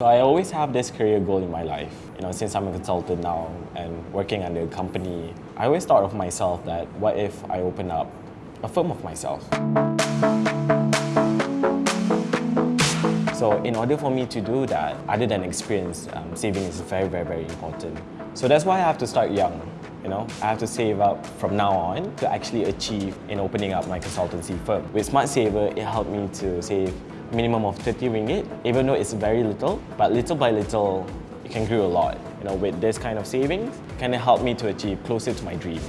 So I always have this career goal in my life. You know, since I'm a consultant now and working under a company, I always thought of myself that what if I open up a firm of myself? So in order for me to do that, other than experience, um, saving is very, very, very important. So that's why I have to start young. You know, I have to save up from now on to actually achieve in opening up my consultancy firm. With Smart Saver, it helped me to save minimum of 30 ringgit, even though it's very little, but little by little, it can grow a lot. You know, with this kind of savings, it can help me to achieve closer to my dream.